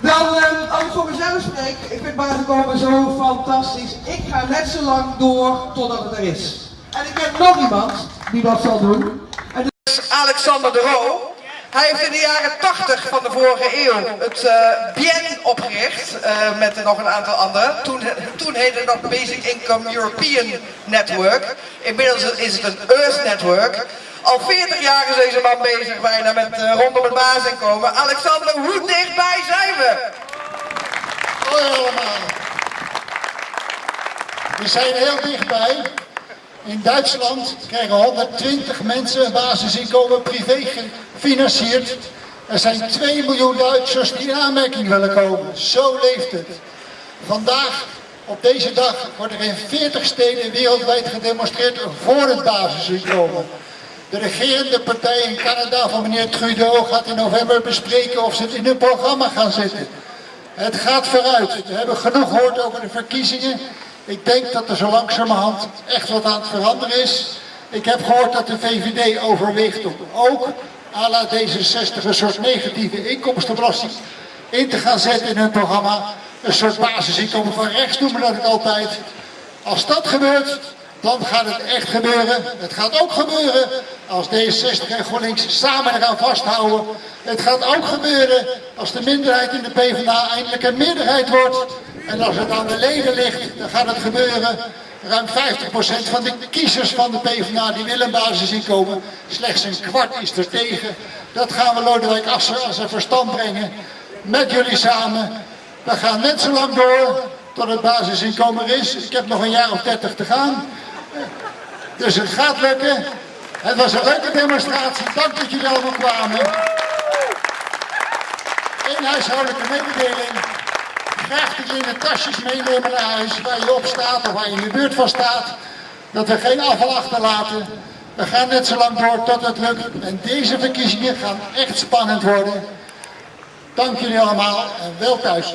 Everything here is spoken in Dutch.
Dan, eh, als ik voor mezelf spreek, ik vind Bazenkomen zo fantastisch. Ik ga net zo lang door totdat het er is. En ik heb nog iemand die dat zal doen. En dat is Alexander de Roo. Hij heeft in de jaren 80 van de vorige eeuw het eh Bien opgericht, eh, met nog een aantal anderen. Toen, toen heette nog Basic Income European Network. Inmiddels is het een Earth Network. Al 40 jaar is deze man bezig bijna met eh, rondom het basisinkomen. Alexander, hoe dichtbij zijn we? Hoi allemaal. We zijn heel dichtbij. In Duitsland krijgen 120 mensen een basisinkomen privé gefinancierd. Er zijn 2 miljoen Duitsers die in aanmerking willen komen. Zo leeft het. Vandaag, op deze dag, wordt er in 40 steden wereldwijd gedemonstreerd voor het basisinkomen. De regerende partij in Canada van meneer Trudeau gaat in november bespreken of ze het in hun programma gaan zetten. Het gaat vooruit. We hebben genoeg gehoord over de verkiezingen. Ik denk dat er zo langzamerhand echt wat aan het veranderen is. Ik heb gehoord dat de VVD overweegt om ook à la D66 een soort negatieve inkomstenbelasting in te gaan zetten in hun programma. Een soort basisinkomen van rechts noemen dat altijd. Als dat gebeurt, dan gaat het echt gebeuren. Het gaat ook gebeuren als D66 en GroenLinks samen eraan vasthouden. Het gaat ook gebeuren als de minderheid in de PvdA eindelijk een meerderheid wordt. En als het aan de leden ligt, dan gaat het gebeuren. Ruim 50% van de kiezers van de PvdA die willen een basisinkomen. Slechts een kwart is er tegen. Dat gaan we Lodewijk Asscher als een verstand brengen. Met jullie samen. We gaan net zo lang door tot het basisinkomen is. Ik heb nog een jaar of 30 te gaan. Dus het gaat lukken. Het was een leuke demonstratie. Dank dat jullie allemaal kwamen. Eén huishoudelijke mededeling. Graag de tasjes meenemen naar huis waar je op staat of waar je in de buurt van staat. Dat we geen afval achterlaten. We gaan net zo lang door tot het lukt. En deze verkiezingen gaan echt spannend worden. Dank jullie allemaal en wel thuis.